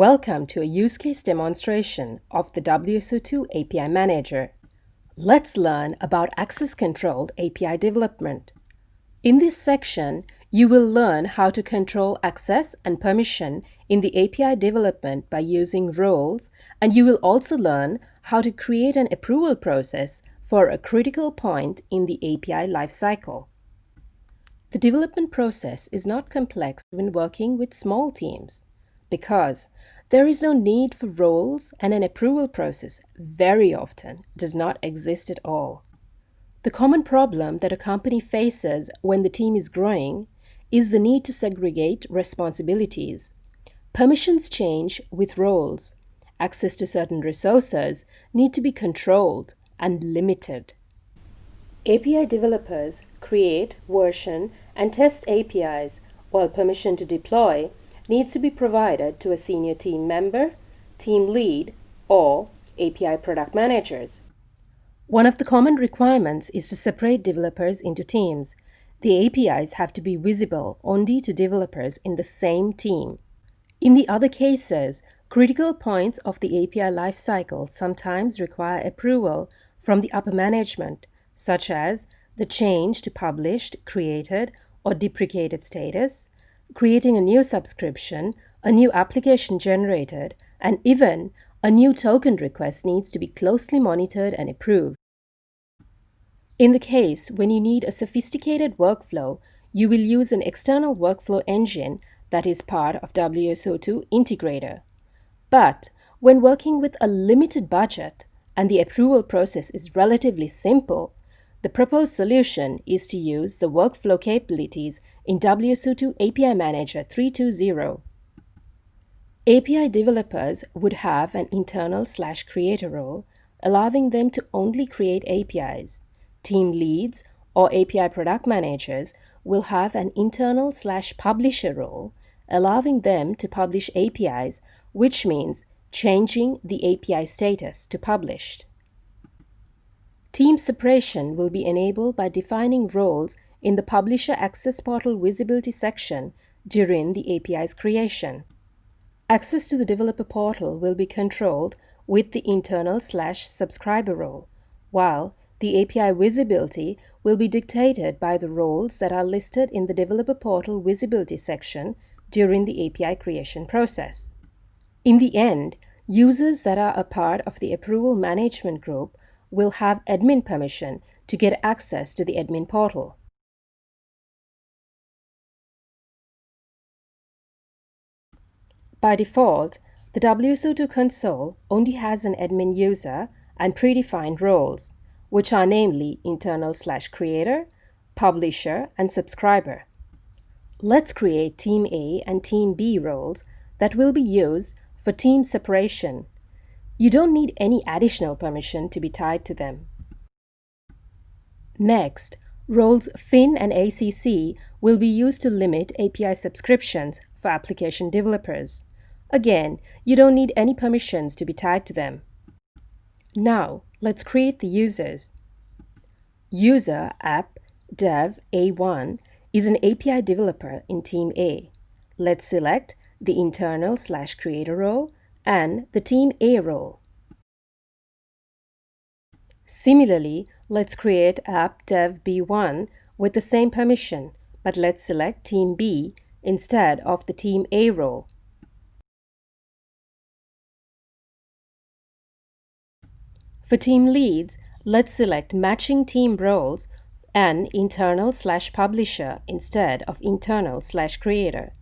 Welcome to a use case demonstration of the WSO2 API Manager. Let's learn about access controlled API development. In this section, you will learn how to control access and permission in the API development by using roles, and you will also learn how to create an approval process for a critical point in the API lifecycle. The development process is not complex when working with small teams because there is no need for roles and an approval process very often does not exist at all. The common problem that a company faces when the team is growing is the need to segregate responsibilities. Permissions change with roles. Access to certain resources need to be controlled and limited. API developers create, version, and test APIs, while permission to deploy needs to be provided to a senior team member, team lead, or API product managers. One of the common requirements is to separate developers into teams. The APIs have to be visible only to developers in the same team. In the other cases, critical points of the API lifecycle sometimes require approval from the upper management, such as the change to published, created, or deprecated status, creating a new subscription, a new application generated, and even a new token request needs to be closely monitored and approved. In the case when you need a sophisticated workflow, you will use an external workflow engine that is part of WSO2 Integrator. But when working with a limited budget and the approval process is relatively simple, the proposed solution is to use the workflow capabilities in WSO2 API Manager 3.2.0. API developers would have an internal slash creator role, allowing them to only create APIs. Team leads or API product managers will have an internal slash publisher role, allowing them to publish APIs, which means changing the API status to published. Team separation will be enabled by defining roles in the Publisher Access Portal Visibility section during the API's creation. Access to the developer portal will be controlled with the internal slash subscriber role, while the API visibility will be dictated by the roles that are listed in the developer portal visibility section during the API creation process. In the end, users that are a part of the approval management group will have admin permission to get access to the admin portal. By default, the WSO2 console only has an admin user and predefined roles, which are namely internal slash creator, publisher, and subscriber. Let's create Team A and Team B roles that will be used for team separation you don't need any additional permission to be tied to them. Next, roles FIN and ACC will be used to limit API subscriptions for application developers. Again, you don't need any permissions to be tied to them. Now, let's create the users. User app dev A1 is an API developer in Team A. Let's select the internal slash creator role and the Team A role. Similarly, let's create app dev B1 with the same permission, but let's select Team B instead of the Team A role. For team leads, let's select matching team roles and internal slash publisher instead of internal slash creator.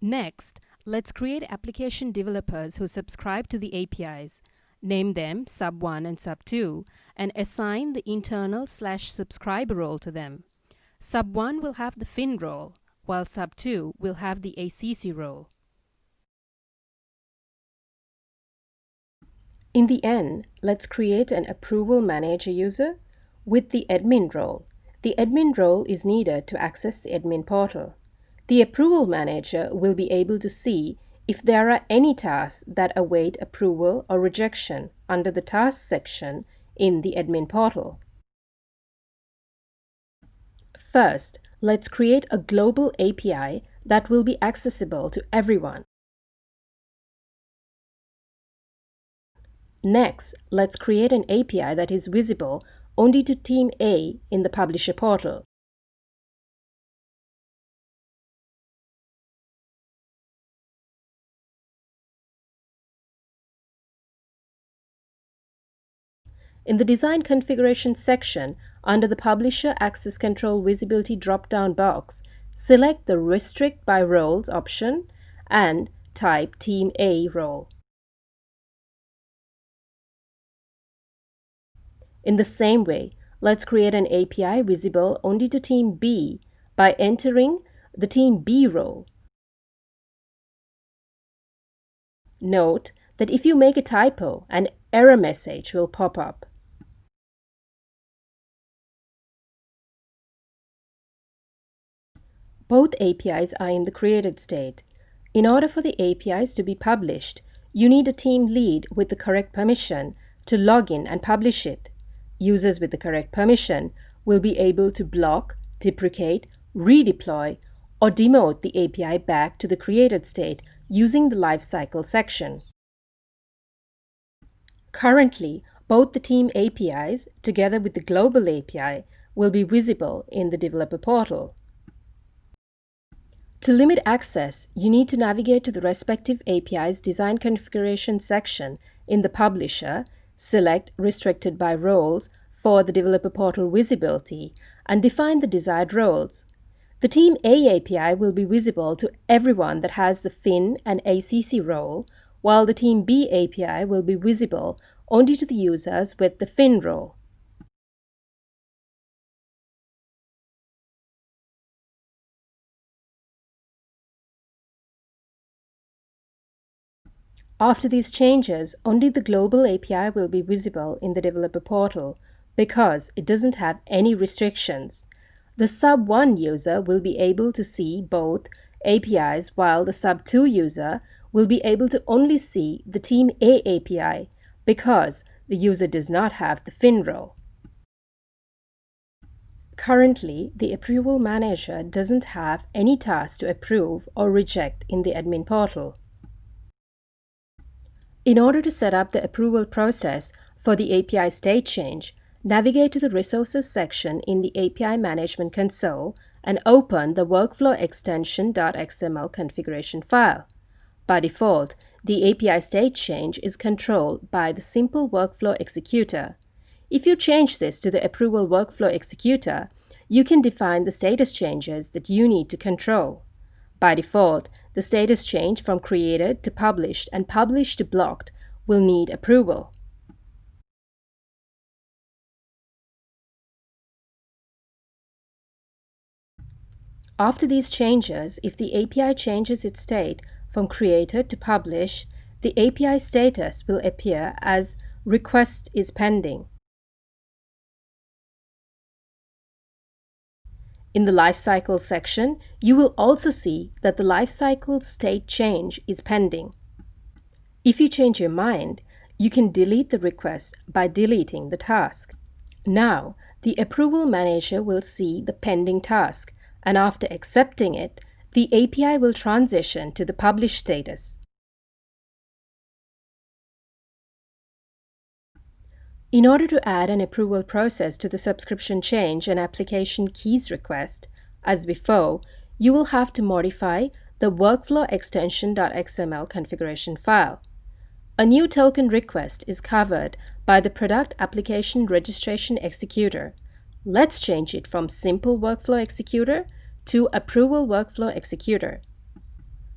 Next, let's create application developers who subscribe to the APIs. Name them Sub1 and Sub2 and assign the internal slash subscriber role to them. Sub1 will have the FIN role, while Sub2 will have the ACC role. In the end, let's create an approval manager user with the admin role. The admin role is needed to access the admin portal. The approval manager will be able to see if there are any tasks that await approval or rejection under the tasks section in the admin portal. First, let's create a global API that will be accessible to everyone. Next, let's create an API that is visible only to Team A in the Publisher portal. In the Design Configuration section, under the Publisher Access Control Visibility drop-down box, select the Restrict by Roles option and type Team A role. In the same way, let's create an API visible only to Team B by entering the Team B role. Note that if you make a typo, an error message will pop up. Both APIs are in the created state. In order for the APIs to be published, you need a team lead with the correct permission to log in and publish it. Users with the correct permission will be able to block, deprecate, redeploy, or demote the API back to the created state using the lifecycle section. Currently, both the team APIs, together with the global API, will be visible in the developer portal. To limit access, you need to navigate to the respective API's design configuration section in the publisher, select Restricted by Roles for the developer portal visibility, and define the desired roles. The Team A API will be visible to everyone that has the FIN and ACC role, while the Team B API will be visible only to the users with the FIN role. After these changes, only the global API will be visible in the developer portal because it doesn't have any restrictions. The sub 1 user will be able to see both APIs while the sub 2 user will be able to only see the Team A API because the user does not have the FIN role. Currently, the Approval Manager doesn't have any tasks to approve or reject in the admin portal. In order to set up the approval process for the API state change, navigate to the Resources section in the API Management console and open the Workflow Extension.xml configuration file. By default, the API state change is controlled by the Simple Workflow Executor. If you change this to the Approval Workflow Executor, you can define the status changes that you need to control. By default, the status change from created to published and published to blocked will need approval. After these changes, if the API changes its state from created to published, the API status will appear as request is pending. In the Lifecycle section, you will also see that the lifecycle state change is pending. If you change your mind, you can delete the request by deleting the task. Now, the Approval Manager will see the pending task, and after accepting it, the API will transition to the published status. In order to add an approval process to the subscription change and application keys request, as before, you will have to modify the workflow extension.xml configuration file. A new token request is covered by the Product Application Registration Executor. Let's change it from Simple Workflow Executor to Approval Workflow Executor.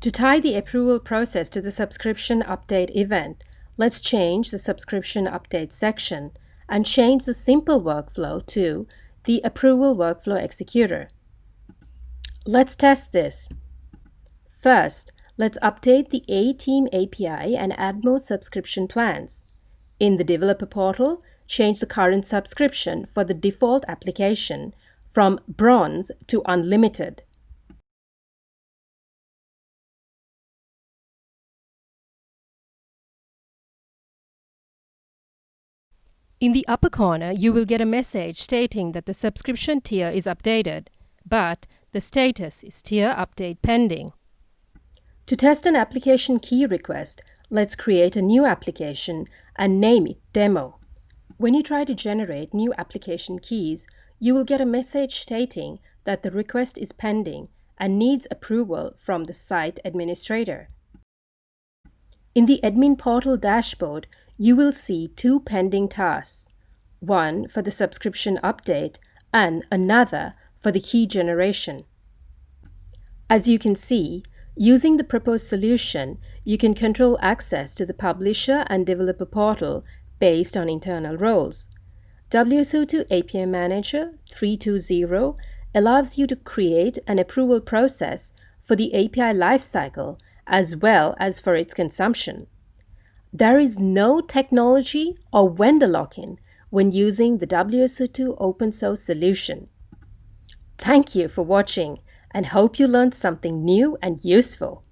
To tie the approval process to the subscription update event, Let's change the subscription update section and change the simple workflow to the approval workflow executor. Let's test this. First, let's update the A-Team API and add more subscription plans. In the developer portal, change the current subscription for the default application from Bronze to Unlimited. In the upper corner, you will get a message stating that the subscription tier is updated, but the status is tier update pending. To test an application key request, let's create a new application and name it Demo. When you try to generate new application keys, you will get a message stating that the request is pending and needs approval from the site administrator. In the admin portal dashboard, you will see two pending tasks, one for the subscription update and another for the key generation. As you can see, using the proposed solution, you can control access to the publisher and developer portal based on internal roles. WSO2 API Manager 320 allows you to create an approval process for the API lifecycle as well as for its consumption. There is no technology or vendor lock-in when using the WSO2 open source solution. Thank you for watching and hope you learned something new and useful.